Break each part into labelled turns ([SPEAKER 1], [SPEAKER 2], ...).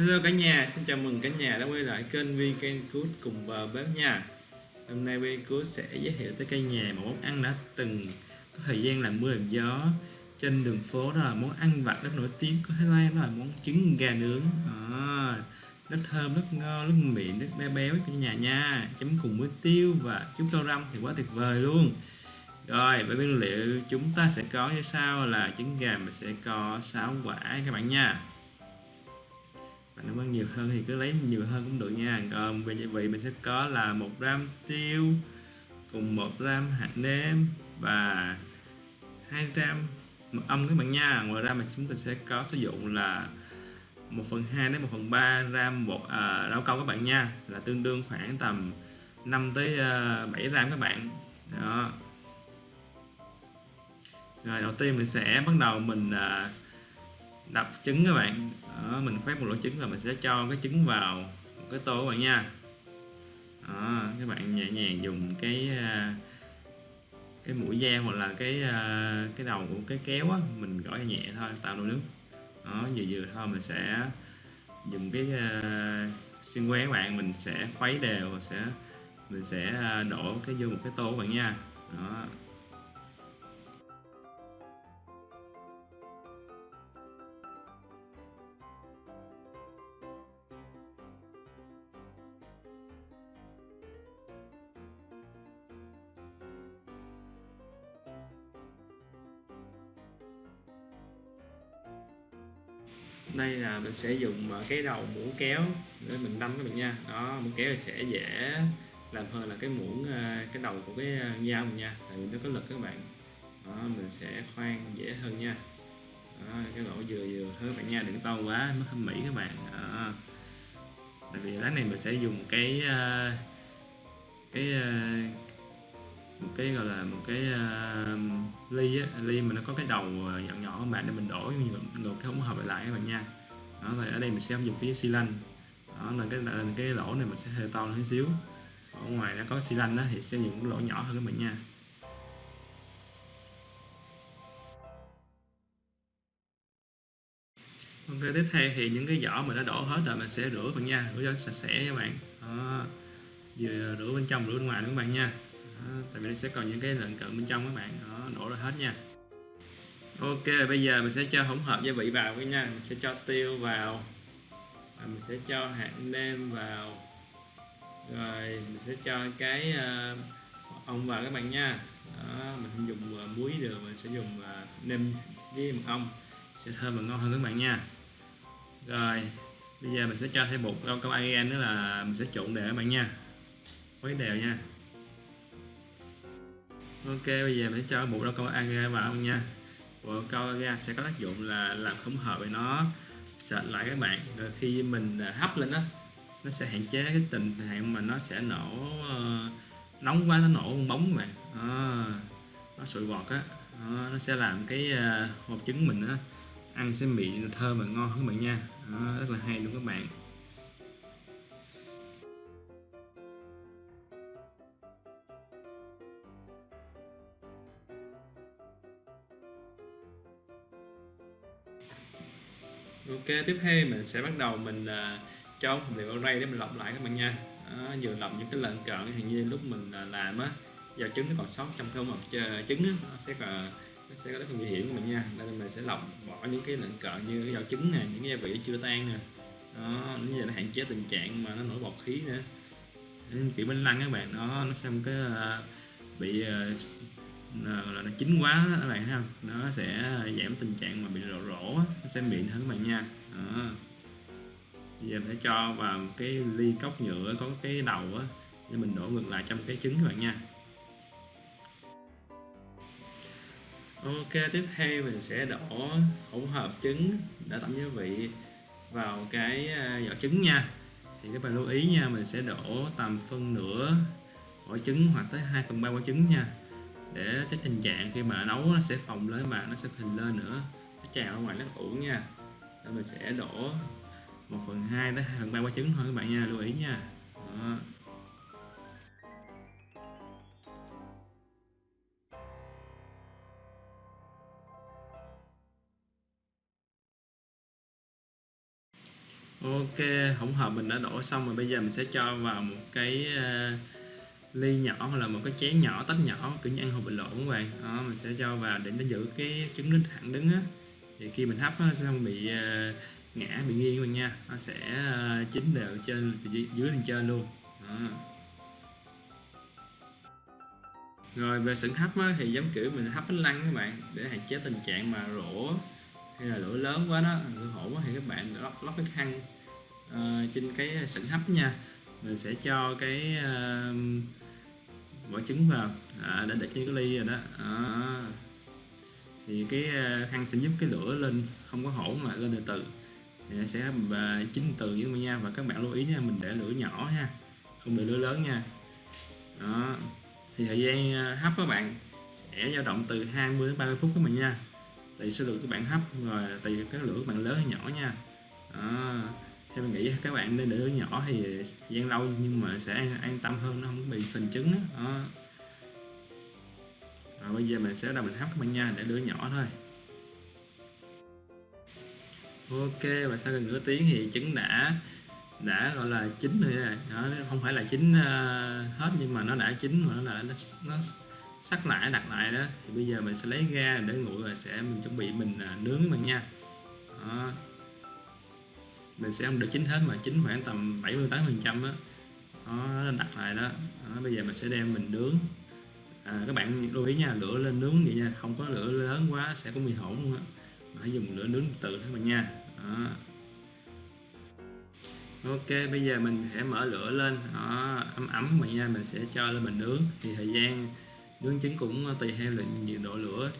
[SPEAKER 1] Hello cả nhà, xin chào mừng cả nhà đã quay lại kênh Vegan Good cùng bờ bếp nha. Hôm nay Vegan Good sẽ giới thiệu tới cả nhà một món ăn đã từng có thời gian làm mưa làm gió. Trên đường phố đó là món ăn vặt rất nổi tiếng của Thái Lan đó là món trứng gà nướng. À, rất thơm, rất ngon, rất mịn, rất béo béo cả nhà nha. Chấm cùng với tiêu và chút rau răm thì quá tuyệt vời luôn. Rồi với nguyên liệu chúng ta sẽ có như sau là trứng gà mình sẽ có 6 quả các bạn nha và nếu muốn nhiều hơn thì cứ lấy nhiều hơn cũng được nha. Còn về gia vị mình sẽ có là một gram tiêu cùng một gram hạt nêm và hai gram mật ong các bạn nha. Ngoài ra mà chúng ta sẽ có sử dụng là 1 phần 2 đến 1 phần 3 gram bột à, rau câu các bạn nha. Là tương đương khoảng tầm 5 tới à, 7 gram các bạn. Đó. Rồi đầu tiên mình sẽ bắt đầu mình à, đập trứng các bạn. Đó, mình khoét một lỗ trứng và mình sẽ cho cái trứng vào một cái tô các bạn nha. Đó, các bạn nhẹ nhàng dùng cái à, cái mũi dao hoặc là cái à, cái đầu của cái kéo á, mình gõ nhẹ thôi tạo nồi nước. Đó vừa vừa thôi mình sẽ dùng cái à, uh, xiên que các bạn mình sẽ khuấy đều sẽ mình sẽ đổ cái vô một cái tô các bạn nha. Đó. Đây là mình sẽ dùng ờ, cái đầu muỗng kéo để mình đâm các bạn nha. Đó muỗng kéo sẽ dễ làm hơn là cái muỗng ờ, cái đầu của cái ờ, dao mình nha tại vì nó có lực các bạn. Đó mình sẽ khoan dễ hơn nha. Đó, cái lỗ vừa vừa thôi các bạn nha đừng to quá nó không mỹ các bạn. Đó. tại vì lát này mình sẽ dùng cái cái một cái gọi là một cái uh, ly á, ly mà nó có cái đầu à, nhỏ nhỏ các bạn để mình đổ ngược cái hỗn hợp lại lại các bạn nha. Đó rồi ở đây mình sẽ dùng cái xi lanh. Đó là cái là cái lỗ này mình sẽ hơi to hơn xíu. Ở ngoài nó có xi lanh đó thì sẽ dùng cái lỗ nhỏ hơn các bạn nha. Ok, tiếp theo thì những cái vỏ mình đã đổ hết rồi mình sẽ rửa bạn nha. Rửa cho sạch sẽ các bạn. Đó. vừa rửa bên trong rửa bên ngoài nữa các bạn nha đó, tại vì nó sẽ còn những cái lợn cận bên trong các bạn. Đó đổ ra hết nha. Ok bây giờ mình sẽ cho hỗn hợp gia vị vào nha. Mình sẽ cho tiêu vào. Và mình sẽ cho hạt nêm vào. Rồi mình sẽ cho cái uh, ong vào các bạn nha. Đó, mình không dùng uh, muối được mình sẽ dùng uh, nêm với mật ong. Sẽ thơm và ngon hơn các bạn nha. Rồi bây giờ mình sẽ cho thêm bột rau câu argan nữa là mình sẽ trộn đều các bạn nha. Khuấy đều nha ok bây giờ mình sẽ cho bộ đó câu aga vào nha. Bộ câu aga sẽ có tác dụng là làm không hợp với nó. Sệt lại các bạn. Rồi khi mình à, hấp lên đó nó sẽ hạn chế cái tình trạng mà nó sẽ nổ uh, nóng quá nó nổ bóng các bạn à, nó sụi bọt á. À, nó sẽ làm cái uh, hộp trứng mình á ăn sẽ mịn thơm và ngon hơn các bạn nha. À, rất là hay luôn các bạn. Ok tiếp theo mình sẽ bắt đầu mình uh, cho phần liệu ở đây để mình lọc lại các bạn nha. Đó, vừa lọc những cái lợn cợn hình như lúc mình uh, làm á giờ trứng nó còn sót trong cái hộp trứng á, nó sẽ còn nó sẽ có rất nguy hiểm các bạn nha. Nên mình sẽ lọc bỏ những cái lợn cợn như cái giò trứng nè những cái gia vị chưa tan nè. Đó nó giờ nó hạn chế tình trạng mà nó nổi bọt khí nữa. Kiểu bánh lăng các bạn đó nó xem cái uh, bị uh, là nó chín quá các bạn ha. Nó sẽ giảm tình trạng mà bị rổ rỗ nó sẽ mịn hơn các bạn nha. Đó. giờ sẽ cho vào một cái ly cốc nhựa có cái đầu á, để mình đổ ngược lại trong cái trứng các bạn nha. Ok, tiếp theo mình sẽ đổ hỗn hợp trứng đã tẩm gia vị vào cái à, vỏ trứng nha. Thì các bạn lưu ý nha, mình sẽ đổ tầm phân nửa quả trứng hoặc tới 2 phần ba quả trứng nha để cái tình trạng khi mà nấu nó sẽ phồng lên mà nó sẽ phình lên nữa. Nó trào ở ngoài nó ủ nha. Nên mình sẽ đổ 1 phần 2 tới 2 phần 3 quả trứng thôi các bạn nha lưu ý nha. Đó. ok hỗn hợp mình đã đổ xong rồi bây giờ mình sẽ cho vào một cái uh, ly nhỏ hoặc là một cái chén nhỏ tách nhỏ kiểu như ăn hộp bình lộn các bạn. Đó mình sẽ cho vào để nó giữ cái trứng đứng thẳng đứng á. Thì khi mình hấp nó sẽ không bị uh, ngã bị nghiêng các bạn nha. Nó sẽ uh, chín đều trên dưới, dưới lên trên luôn. Đó. rồi về sửng hấp á, thì giống kiểu mình hấp bánh lăng các bạn để hạn chế tình trạng mà rổ hay là lửa lớn quá đó lửa hổ quá thì các bạn lóc lóc cái khăn uh, trên cái sửng hấp nha. Mình sẽ cho cái uh, bỏ trứng vào. À, đã để trên cái ly rồi đó. À. thì cái à, khăn sẽ giúp cái lửa lên không có hỗn mà lên từ từ. Thì nó sẽ và chín từ với mình nha. Và các bạn lưu ý nha mình để lửa nhỏ nha không để lửa lớn nha. Đó. Thì thời gian à, hấp các bạn sẽ dao động từ 20 đến 30 phút các bạn nha. Tùy số lượng các bạn hấp rồi tùy cái lửa các bạn lớn hay nhỏ nha. Đó theo mình nghĩ các bạn nên để đứa nhỏ thì thời gian lâu nhưng mà sẽ an, an tâm hơn nó không bị phình trứng đó. đó. Rồi bây giờ mình sẽ đầu mình hấp các bạn nha để lửa nhỏ thôi ok và sau gần nửa tiếng thì trứng đã đã gọi là chín rồi đó, không phải là chín uh, hết nhưng mà nó đã chín mà nó là nó, nó sắc lại đặt lại đó thì bây giờ mình sẽ lấy ra để nguội và sẽ mình chuẩn bị mình uh, nướng mình nha đó mình sẽ không được chín hết mà chín khoảng tầm 78 phần trăm á. Nó đặt lại đó. đó bây giờ mình sẽ đem mình nướng. À, các bạn lưu ý nha lửa lên nướng vậy nha không có lửa lớn quá sẽ có bị hỗn luôn á. Hãy dùng lửa nướng từ thôi mình nha. Đó. ok bây giờ mình sẽ mở lửa lên. Đó, ấm ấm mà nha mình sẽ cho lên mình nướng. Thì thời gian nướng trứng cũng tùy theo là nhiệt độ lửa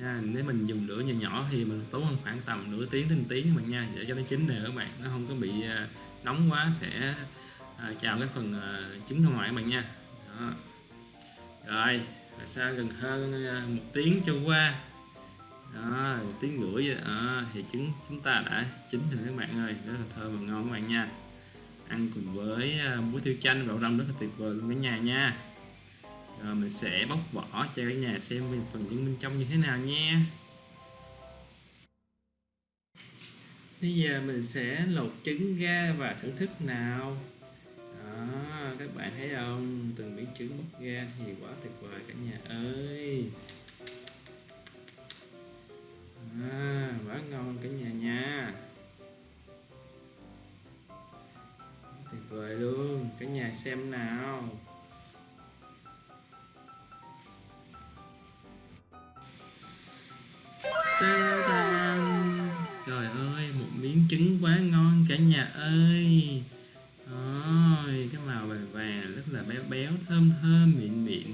[SPEAKER 1] nha nếu mình dùng lửa nhỏ nhỏ thì mình tốn khoảng tầm nửa tiếng đến tiếng mà nha để cho nó chín nè các bạn. Nó không có bị à, nóng quá sẽ à, chào cái phần à, trứng ra ngoài các bạn nha. Đó. rồi sau gần hơn à, một tiếng trôi qua. Đó một tiếng rưỡi đó, thì trứng chúng ta đã chín rồi các bạn ơi. Rất là thơm và ngon các bạn nha. Ăn cùng với à, muối tiêu chanh và đậu đông rất là tuyệt vời luôn cả nhà nha rồi mình sẽ bóc vỏ cho cả nhà xem phần trứng bên trong như thế nào nha. Bây giờ mình sẽ lột trứng ra và thưởng thức nào. Đó các bạn thấy không? Từng miếng trứng bóc ra thì quá tuyệt vời cả nhà ơi. À, quá ngon cả nhà nha. Tuyệt vời luôn. Cả nhà xem nào. Ơi một miếng trứng quá ngon cả nhà ơi. Ôi, cái màu vàng vàng rất là béo béo thơm thơm mịn mịn.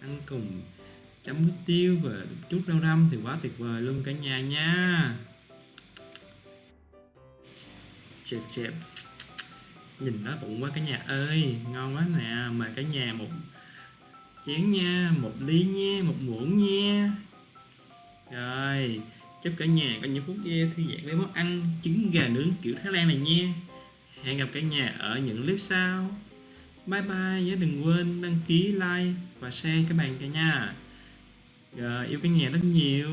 [SPEAKER 1] Ăn cùng chấm muối tiêu và chút rau răm thì quá tuyệt vời luôn cả nhà nha. Chẹp chẹp. Nhìn nó bụng quá cả nhà ơi ngon quá nè. Mời cả nhà một chén nha một ly nha một muỗng nha. Rồi chúc cả nhà có những phút giây thư giãn với món ăn trứng gà nướng kiểu Thái Lan này nha. Hẹn gặp cả nhà ở những clip sau. Bye bye, nhớ đừng quên đăng ký, like và share các bạn cả nhà rồi, yêu cả nhà rất nhiều.